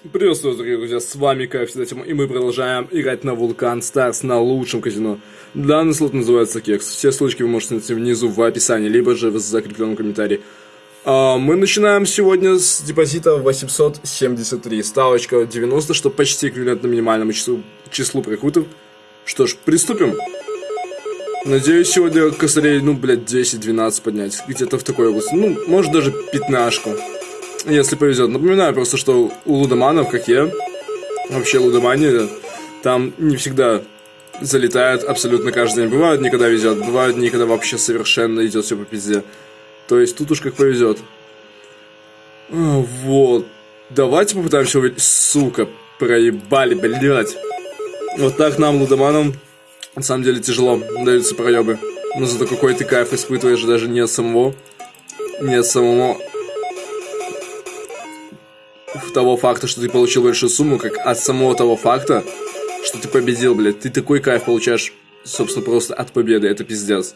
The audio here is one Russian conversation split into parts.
Приветствую, дорогие друзья, с вами как всегда Тима, и мы продолжаем играть на Вулкан Старс на лучшем казино. Данный слот называется Кекс. Все ссылочки вы можете найти внизу в описании, либо же в закрепленном комментарии. А, мы начинаем сегодня с депозита 873, ставочка 90, что почти эквивалентно минимальному числу, числу прикутов. Что ж, приступим. Надеюсь, сегодня косарей, ну, блядь, 10-12 поднять, где-то в такой области. Ну, может даже пятнашку если повезет. Напоминаю просто, что у лудоманов, как я, вообще лудомания, там не всегда залетает абсолютно каждый день. Бывают никогда везет, бывают никогда вообще совершенно идет все по пизде. То есть тут уж как повезет. А, вот. Давайте попытаемся увидеть. Сука, проебали, блядь. Вот так нам, лудоманам, на самом деле тяжело даются проебы. Но зато какой ты кайф испытываешь даже не от самого, не от самого того факта, что ты получил большую сумму, как от самого того факта, что ты победил, блядь. Ты такой кайф получаешь, собственно, просто от победы. Это пиздец.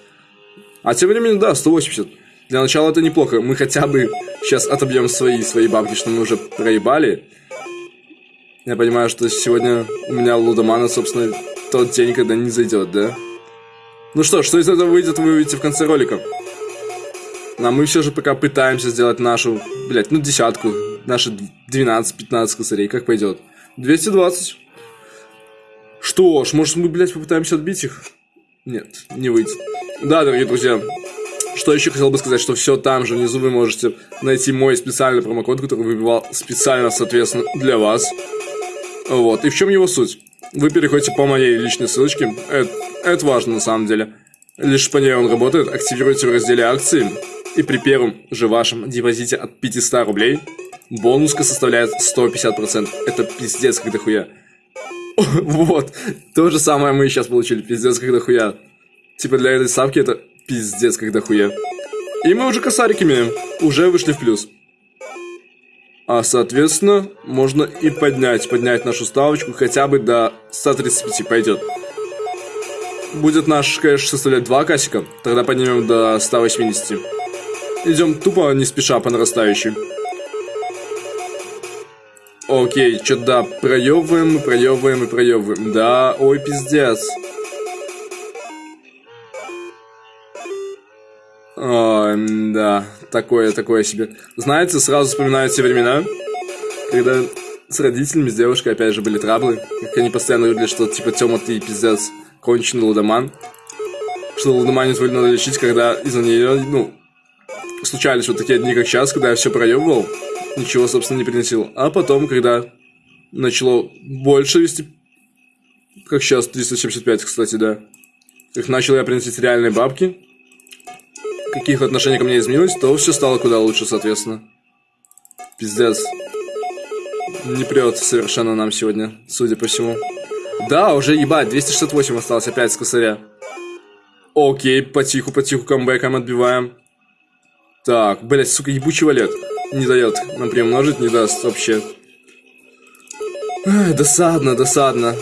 А тем временем, да, 180. Для начала это неплохо. Мы хотя бы сейчас отобьем свои, свои бабки, что мы уже проебали. Я понимаю, что сегодня у меня лудомана, собственно, тот день, когда не зайдет, да? Ну что, что из этого выйдет, вы увидите в конце ролика. А мы все же пока пытаемся сделать нашу, блядь, ну десятку, наши 12-15 косарей, как пойдет? 220. Что ж, может мы, блядь, попытаемся отбить их? Нет, не выйдет. Да, дорогие друзья, что еще хотел бы сказать, что все там же внизу вы можете найти мой специальный промокод, который выбивал специально, соответственно, для вас. Вот, и в чем его суть? Вы переходите по моей личной ссылочке, это, это важно на самом деле. Лишь по ней он работает, активируйте в разделе акции, и при первом же вашем депозите от 500 рублей бонуска составляет 150%. Это пиздец как дохуя. Вот, то же самое мы сейчас получили, пиздец как дохуя. Типа для этой ставки это пиздец как дохуя. И мы уже косарик уже вышли в плюс. А, соответственно, можно и поднять, поднять нашу ставочку хотя бы до 135 пойдет. Будет наш кэш составлять 2 касика, тогда поднимем до 180. Идем тупо не спеша по нарастающей. Окей, что да, проебываем, проебываем и проебываем. Да, ой, пиздец. О, да, такое, такое себе. Знаете, сразу вспоминаю те времена, когда с родителями, с девушкой, опять же, были траблы. Как они постоянно говорили, что, типа, Тёма, ты пиздец, конченый лудоман. Что лудоманию твою надо лечить, когда из-за нее, ну, случались вот такие дни, как сейчас, когда я все проебывал, ничего, собственно, не приносил. А потом, когда начало больше вести, как сейчас, 375, кстати, да, как начал я приносить реальные бабки, каких отношений ко мне изменилось, то все стало куда лучше, соответственно. Пиздец. Не прет совершенно нам сегодня, судя по всему. Да, уже ебать, 268 осталось опять с косаря. Окей, потиху-потиху камбэком отбиваем. Так, блять, сука, ебучий валет. Не дает нам приумножить, не даст вообще. Эх, досадно, досадно.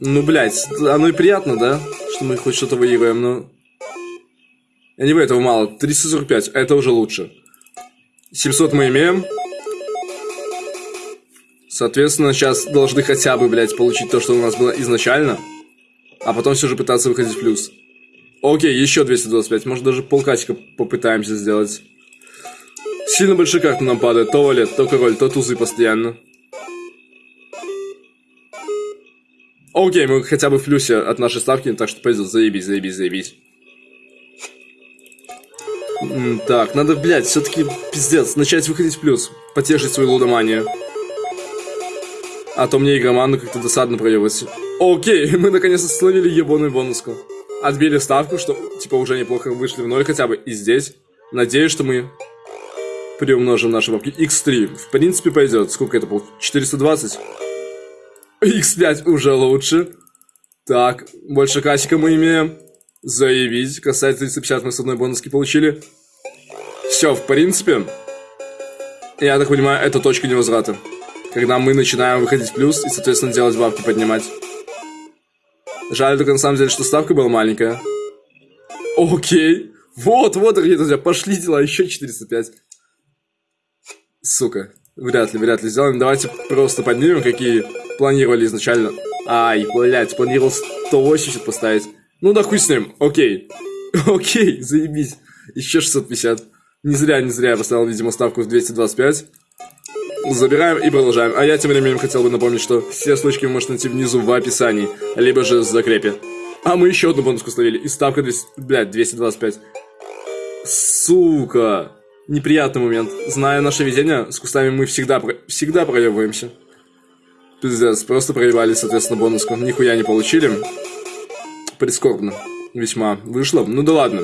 Ну, блять, оно и приятно, да? Что мы хоть что-то выиграем, но... Я не этого мало. 345, это уже лучше. 700 мы имеем. Соответственно, сейчас должны хотя бы, блядь, получить то, что у нас было изначально. А потом все же пытаться выходить в плюс. Окей, еще 225. Может, даже полкатика попытаемся сделать. Сильно большие карты нам падают. То валет, то король, то тузы постоянно. Окей, мы хотя бы в плюсе от нашей ставки, так что пойдет. Заебись, заебись, заебись. Так, надо, блядь, все-таки, пиздец, начать выходить в плюс. Потешить свою лудоманию. А то мне игроману как-то досадно проебать. Окей, мы наконец-то словили ебаную бонуску отбили ставку, что, типа, уже неплохо вышли в ноль хотя бы. И здесь, надеюсь, что мы приумножим наши бабки. X3, в принципе, пойдет. Сколько это было? 420? X5 уже лучше. Так, больше кассика мы имеем. Заявить. Касается 350 мы с одной бонуски получили. Все, в принципе, я так понимаю, это точка невозврата. Когда мы начинаем выходить в плюс и, соответственно, делать бабки поднимать. Жаль только на самом деле, что ставка была маленькая. Окей. Вот, вот, дорогие друзья, пошли дела, еще 405. Сука. Вряд ли, вряд ли сделаем. Давайте просто поднимем, какие планировали изначально. Ай, блядь, планировал 180 поставить. Ну да хуй с ним, окей. Окей, заебись. Еще 650. Не зря, не зря я поставил, видимо, ставку в 225. Забираем и продолжаем. А я тем временем хотел бы напомнить, что все ссылочки вы можете найти внизу в описании, либо же в закрепе. А мы еще одну бонуску словили. И ставка 200, блядь, 225. Сука. Неприятный момент. Зная наше везение, с кустами мы всегда, всегда проебываемся. Пиздец, просто проебались, соответственно, бонуску. Нихуя не получили. Прискорбно. Весьма. Вышло. Ну да ладно.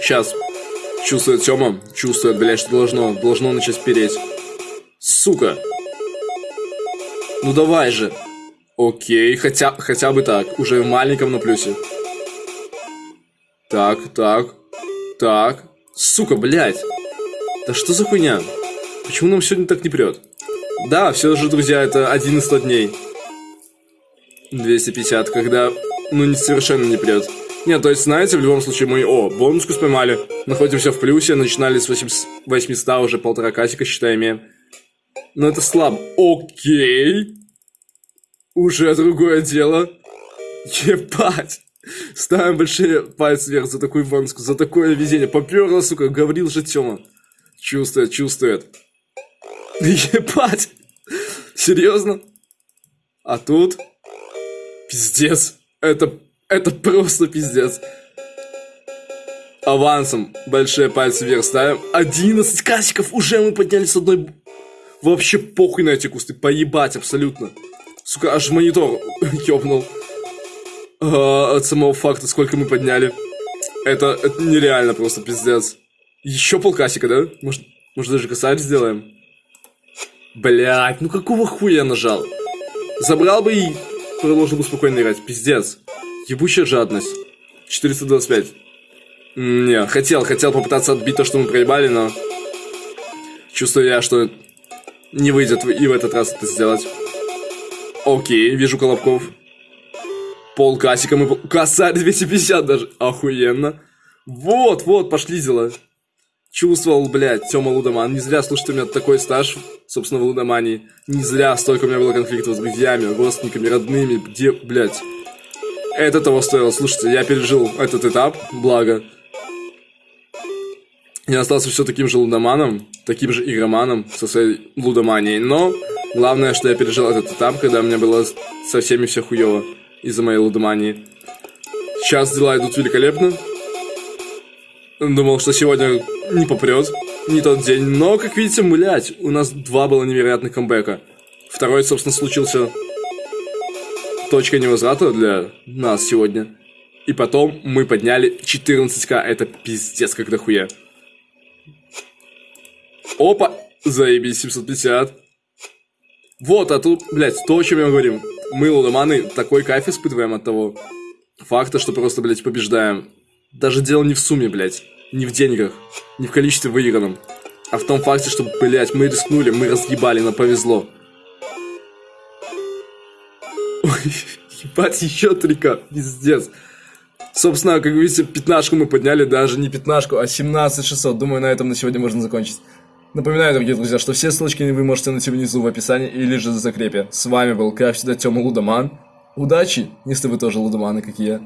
Сейчас. Чувствует Тёма. Чувствует, блядь, что должно, должно начать переть. Сука. Ну давай же. Окей, хотя, хотя бы так. Уже в маленьком на плюсе. Так, так. Так. Сука, блядь. Да что за хуйня? Почему нам сегодня так не прет? Да, все же, друзья, это один из 100 дней. 250, когда, ну, не, совершенно не прет. Нет, то есть, знаете, в любом случае мы, о, бонуску споймали, находимся в плюсе, начинали с 800, уже полтора касика, считай, имеем. Но это слабо. Окей. Уже другое дело. Ебать. Ставим большие пальцы вверх за такую бонуску, за такое везение. Поперло, сука, говорил же Тёма. Чувствует, чувствует. Ебать! Серьезно? А тут... Пиздец. Это, это просто пиздец. Авансом большие пальцы вверх ставим. 11 касиков уже мы поднялись с одной... Вообще похуй на эти кусты. Поебать абсолютно. Сука, аж монитор ёбнул. А, от самого факта, сколько мы подняли. Это, это нереально просто пиздец. Еще полкасика, да? Может, может даже косарь сделаем? Блять, ну какого хуя я нажал? Забрал бы и продолжил бы спокойно играть. Пиздец. Ебучая жадность. 425. Не, хотел, хотел попытаться отбить то, что мы проебали, но... Чувствую я, что не выйдет и в этот раз это сделать. Окей, вижу колобков. Пол касика мы... Косарь 250 даже. Охуенно. Вот, вот, пошли дела. Чувствовал, блядь, Тёма Лудоман. Не зря, слушайте, у меня такой стаж, собственно, в Лудомании. Не зря столько у меня было конфликтов с друзьями, родственниками, родными. Где, блядь. Это того стоило. Слушайте, я пережил этот этап, благо. Я остался все таким же лудоманом, таким же игроманом со своей лудоманией. Но главное, что я пережил этот этап, когда мне было со всеми все хуево из-за моей лудомании. Сейчас дела идут великолепно. Думал, что сегодня не попрет, не тот день. Но, как видите, блядь, у нас два было невероятных камбэка. Второй, собственно, случился точка невозврата для нас сегодня. И потом мы подняли 14к. Это пиздец как дохуя. Опа! Заебись, 750. Вот, а тут, блядь, то, о чем я говорим. Мы, лудоманы, такой кайф испытываем от того факта, что просто, блядь, побеждаем. Даже дело не в сумме, блядь не в деньгах, не в количестве выигранном, а в том факте, что, блядь, мы рискнули, мы разъебали, нам повезло. Ой, ебать, еще трика, пиздец. Собственно, как видите, пятнашку мы подняли, даже не пятнашку, а 17 600. Думаю, на этом на сегодня можно закончить. Напоминаю, дорогие друзья, что все ссылочки вы можете найти внизу в описании или же в закрепе. С вами был, как всегда, Тёма Лудоман. Удачи, если вы тоже лудоманы, как и я.